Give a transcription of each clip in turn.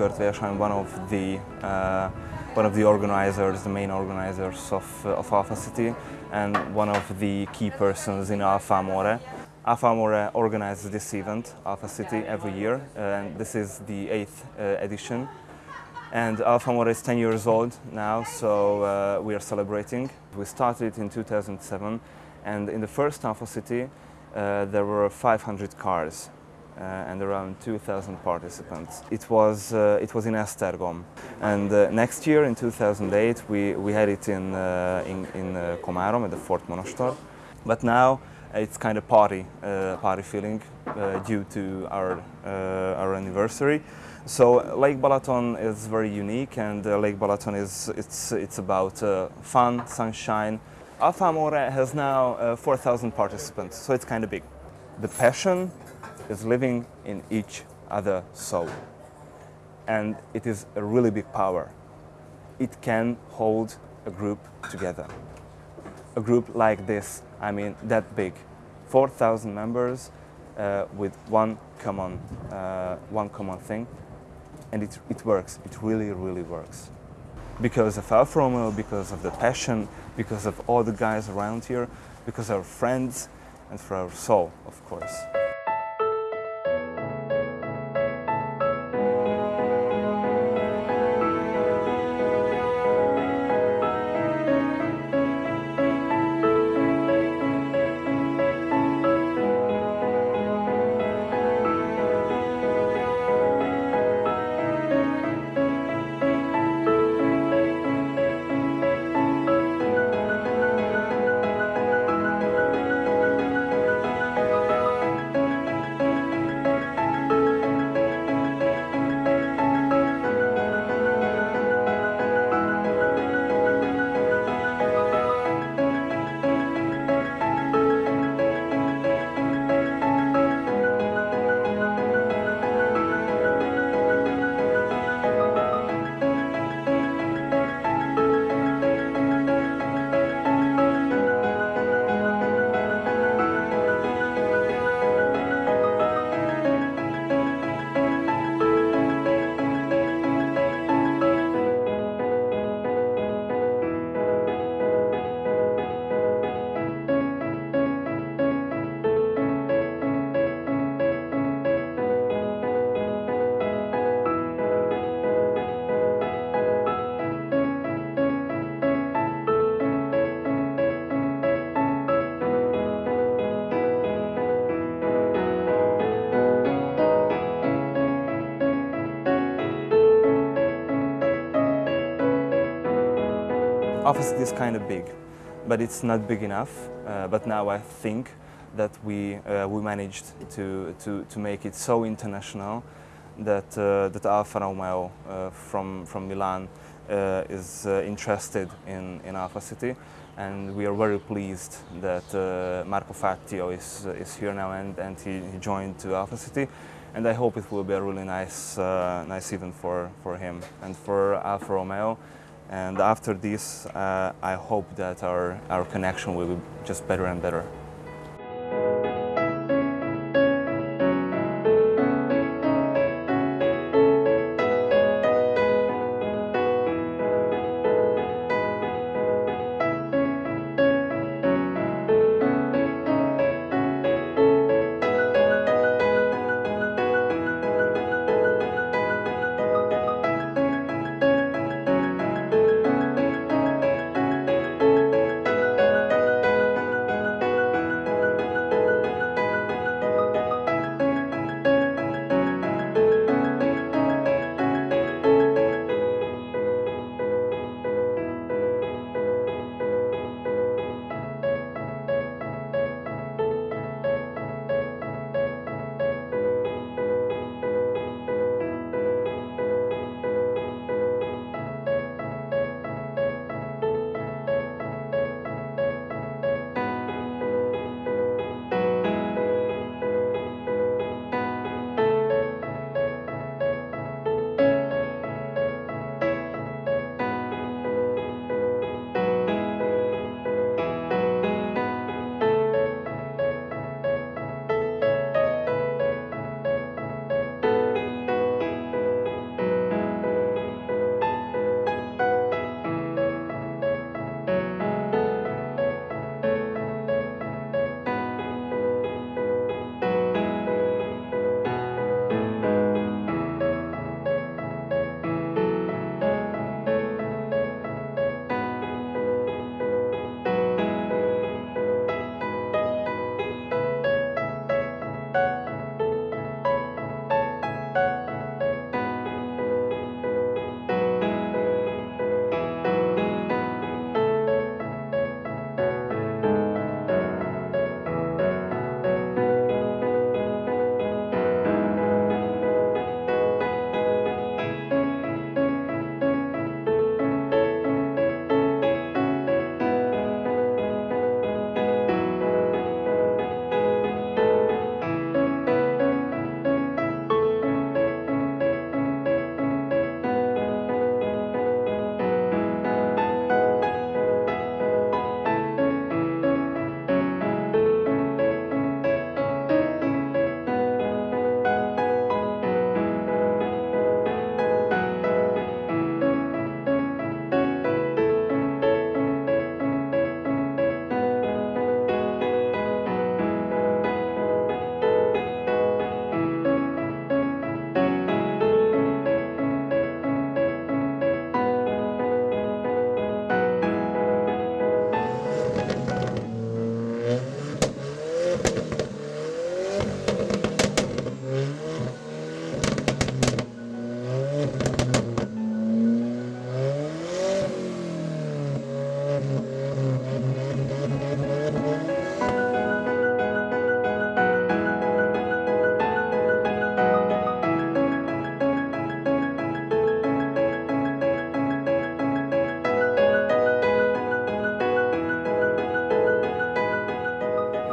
Kurt Versheim, one of the uh, one of the organizers, the main organizers of, uh, of Alpha City, and one of the key persons in Alpha Amore. Alpha Amore organizes this event, Alpha City, every year, uh, and this is the eighth uh, edition. And Alpha Amore is 10 years old now, so we are celebrating. We started in 2007, and in the first Alpha City, there were 500 cars and around 2,000 participants. It was, uh, it was in Estergom And uh, next year, in 2008, we, we had it in, uh, in, in uh, Komárom at the Fort Monostor. But now it's kind of party, uh, party feeling uh, due to our, uh, our anniversary. So Lake Balaton is very unique and uh, Lake Balaton is it's, it's about uh, fun, sunshine. Alpha Amore has now uh, 4,000 participants, so it's kind of big. The passion is living in each other soul. And it is a really big power. It can hold a group together. A group like this, I mean that big, 4,000 members uh, with one common, uh, one common thing, and it, it works. It really, really works. Because of Alfa Romeo, because of the passion, because of all the guys around here, because of our friends, and for our soul, of course. Office is kind of big, but it's not big enough. Uh, but now I think that we, uh, we managed to, to, to make it so international that, uh, that Alfa Romeo uh, from, from Milan uh, is uh, interested in, in Alpha City. And we are very pleased that Marco Fattio is, is here now and, and he, he joined to Alpha City. And I hope it will be a really nice, uh, nice event for, for him and for Alfa Romeo. And after this, uh, I hope that our, our connection will be just better and better.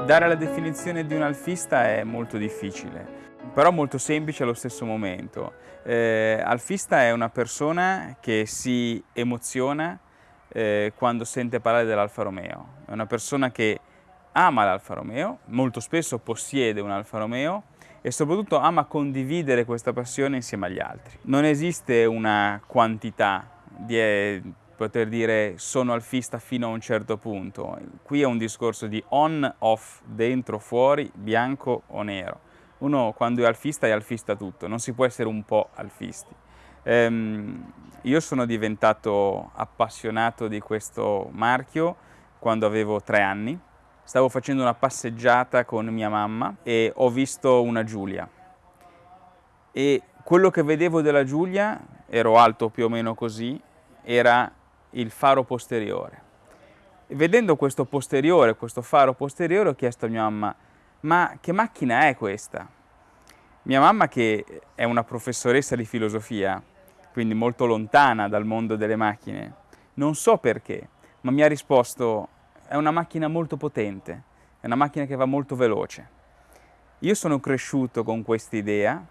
Dare la definizione di un alfista è molto difficile, però molto semplice allo stesso momento. Eh, alfista è una persona che si emoziona eh, quando sente parlare dell'Alfa Romeo. È una persona che ama l'Alfa Romeo, molto spesso possiede un Alfa Romeo e soprattutto ama condividere questa passione insieme agli altri. Non esiste una quantità di eh, poter dire sono alfista fino a un certo punto. Qui è un discorso di on, off, dentro, fuori, bianco o nero. Uno quando è alfista è alfista tutto, non si può essere un po' alfisti. Ehm, io sono diventato appassionato di questo marchio quando avevo tre anni. Stavo facendo una passeggiata con mia mamma e ho visto una Giulia. E quello che vedevo della Giulia, ero alto più o meno così, era il faro posteriore. Vedendo questo posteriore, questo faro posteriore, ho chiesto a mia mamma, ma che macchina è questa? Mia mamma, che è una professoressa di filosofia, quindi molto lontana dal mondo delle macchine, non so perché, ma mi ha risposto, è una macchina molto potente, è una macchina che va molto veloce. Io sono cresciuto con questa idea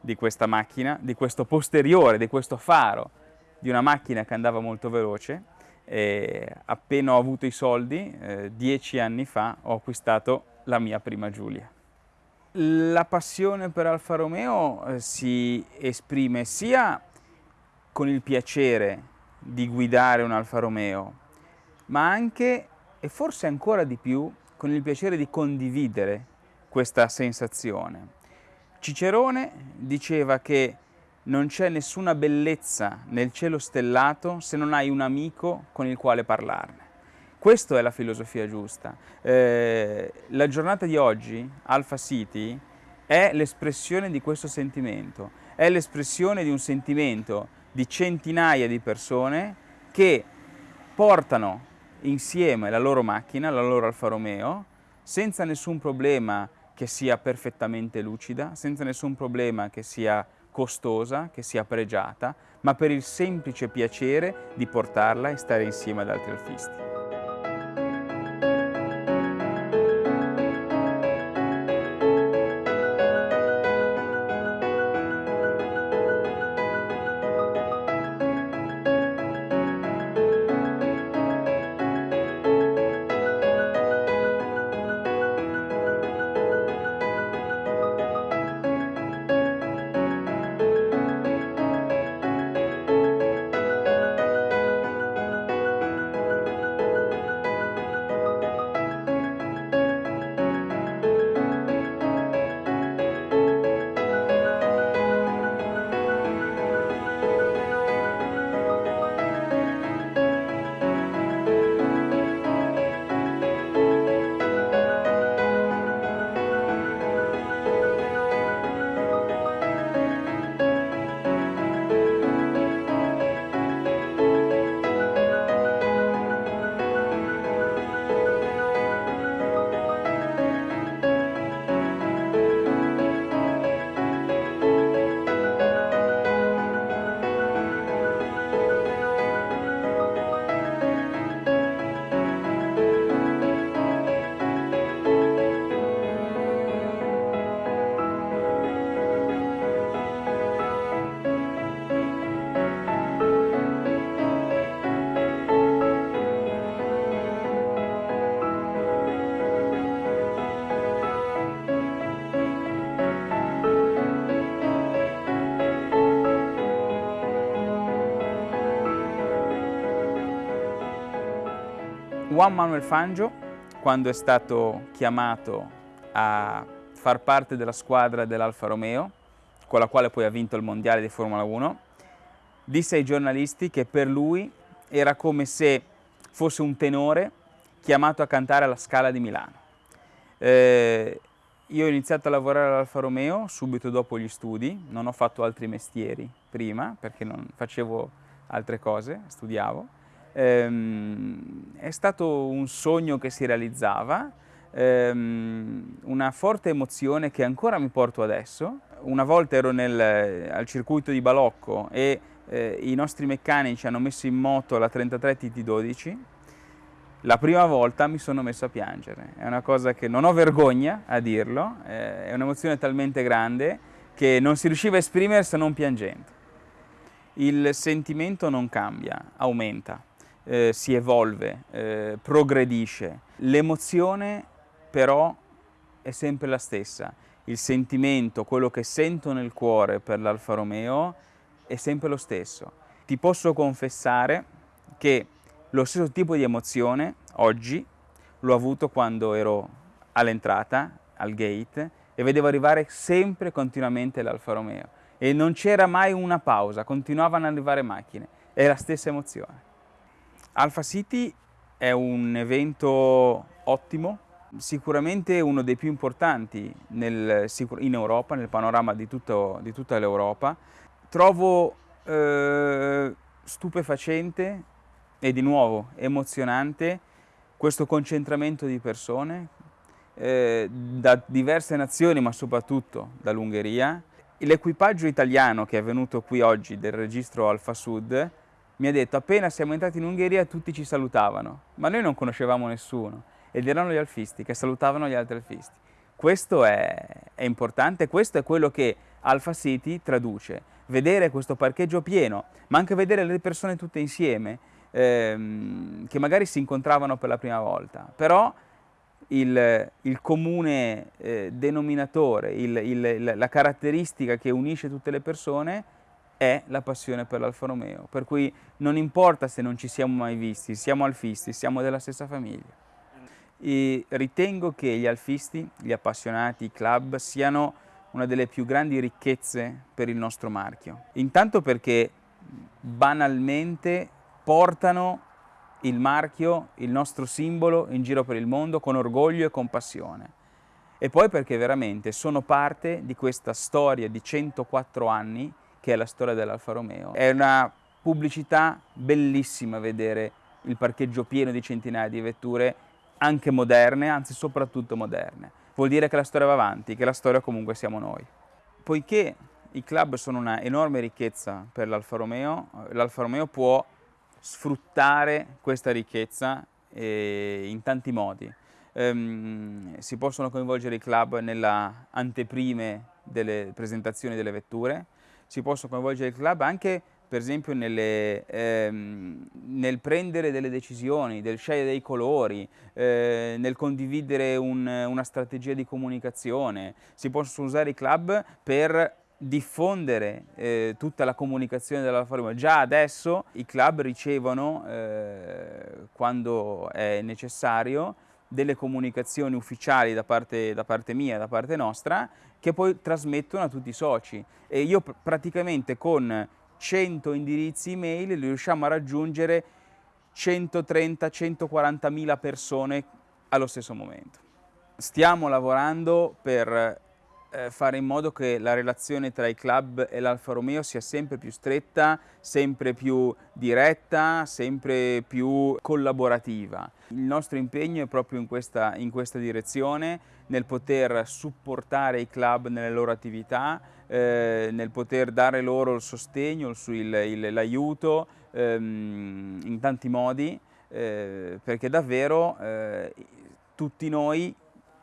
di questa macchina, di questo posteriore, di questo faro, di una macchina che andava molto veloce e appena ho avuto i soldi, eh, dieci anni fa, ho acquistato la mia prima Giulia. La passione per Alfa Romeo eh, si esprime sia con il piacere di guidare un Alfa Romeo, ma anche, e forse ancora di più, con il piacere di condividere questa sensazione. Cicerone diceva che non c'è nessuna bellezza nel cielo stellato se non hai un amico con il quale parlarne. Questa è la filosofia giusta. Eh, la giornata di oggi, Alpha City, è l'espressione di questo sentimento, è l'espressione di un sentimento di centinaia di persone che portano insieme la loro macchina, la loro Alfa Romeo, senza nessun problema che sia perfettamente lucida, senza nessun problema che sia costosa, che sia pregiata, ma per il semplice piacere di portarla e stare insieme ad altri alfisti. Juan Manuel Fangio, quando è stato chiamato a far parte della squadra dell'Alfa Romeo, con la quale poi ha vinto il mondiale di Formula 1, disse ai giornalisti che per lui era come se fosse un tenore chiamato a cantare alla Scala di Milano. Eh, io ho iniziato a lavorare all'Alfa Romeo subito dopo gli studi, non ho fatto altri mestieri prima perché non facevo altre cose, studiavo ehm, è stato un sogno che si realizzava, ehm, una forte emozione che ancora mi porto adesso. Una volta ero nel, al circuito di Balocco e eh, i nostri meccanici hanno messo in moto la 33 TT12 la prima volta mi sono messo a piangere, è una cosa che non ho vergogna a dirlo, eh, è un'emozione talmente grande che non si riusciva a esprimere se non piangendo. Il sentimento non cambia, aumenta, eh, si evolve, eh, progredisce. L'emozione però è sempre la stessa. Il sentimento, quello che sento nel cuore per l'Alfa Romeo è sempre lo stesso. Ti posso confessare che lo stesso tipo di emozione oggi l'ho avuto quando ero all'entrata, al gate, e vedevo arrivare sempre continuamente l'Alfa Romeo. E non c'era mai una pausa, continuavano ad arrivare macchine. È la stessa emozione. Alpha City è un evento ottimo, sicuramente uno dei più importanti nel, in Europa, nel panorama di, tutto, di tutta l'Europa. Trovo eh, stupefacente e di nuovo emozionante questo concentramento di persone eh, da diverse nazioni ma soprattutto dall'Ungheria. L'equipaggio italiano che è venuto qui oggi del registro Alfa Sud mi ha detto appena siamo entrati in Ungheria tutti ci salutavano, ma noi non conoscevamo nessuno. Ed erano gli alfisti che salutavano gli altri alfisti. Questo è, è importante, questo è quello che Alpha City traduce, vedere questo parcheggio pieno, ma anche vedere le persone tutte insieme, ehm, che magari si incontravano per la prima volta, però il, il comune eh, denominatore, il, il, la caratteristica che unisce tutte le persone è la passione per l'Alfa Romeo, per cui non importa se non ci siamo mai visti, siamo alfisti, siamo della stessa famiglia. E ritengo che gli alfisti, gli appassionati, i club siano una delle più grandi ricchezze per il nostro marchio. Intanto perché banalmente portano il marchio, il nostro simbolo in giro per il mondo con orgoglio e con passione. E poi perché veramente sono parte di questa storia di 104 anni che è la storia dell'Alfa Romeo. È una pubblicità bellissima vedere il parcheggio pieno di centinaia di vetture anche moderne, anzi soprattutto moderne. Vuol dire che la storia va avanti, che la storia comunque siamo noi. Poiché i club sono una enorme ricchezza per l'Alfa Romeo, l'Alfa Romeo può sfruttare questa ricchezza eh, in tanti modi. Um, si possono coinvolgere i club nella anteprime delle presentazioni delle vetture, si possono coinvolgere i club anche per esempio nelle, ehm, nel prendere delle decisioni, nel scegliere dei colori, eh, nel condividere un, una strategia di comunicazione. Si possono usare i club per diffondere eh, tutta la comunicazione della Formula. Già adesso i club ricevono, eh, quando è necessario, delle comunicazioni ufficiali da parte, da parte mia, da parte nostra, che poi trasmettono a tutti i soci. E io pr praticamente con 100 indirizzi email riusciamo a raggiungere 130-140 mila persone allo stesso momento. Stiamo lavorando per fare in modo che la relazione tra i club e l'Alfa Romeo sia sempre più stretta, sempre più diretta, sempre più collaborativa. Il nostro impegno è proprio in questa, in questa direzione, nel poter supportare i club nelle loro attività, eh, nel poter dare loro il sostegno, l'aiuto ehm, in tanti modi, eh, perché davvero eh, tutti noi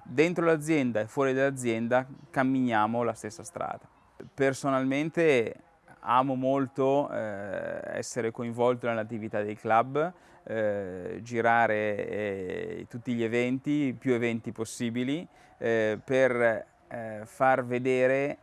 dentro l'azienda e fuori dall'azienda camminiamo la stessa strada. Personalmente amo molto eh, essere coinvolto nell'attività dei club, eh, girare eh, tutti gli eventi, più eventi possibili, eh, per eh, far vedere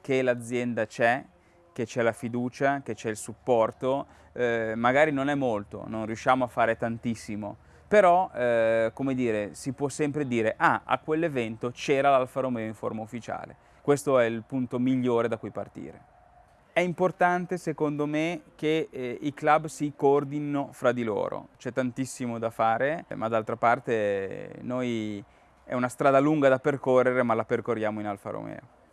che l'azienda c'è, che c'è la fiducia, che c'è il supporto, eh, magari non è molto, non riusciamo a fare tantissimo, però eh, come dire, si può sempre dire ah, a quell'evento c'era l'Alfa Romeo in forma ufficiale. Questo è il punto migliore da cui partire. È importante secondo me che eh, i club si coordinino fra di loro, c'è tantissimo da fare, ma d'altra parte noi è una strada lunga da percorrere ma la percorriamo in Alfa Romeo.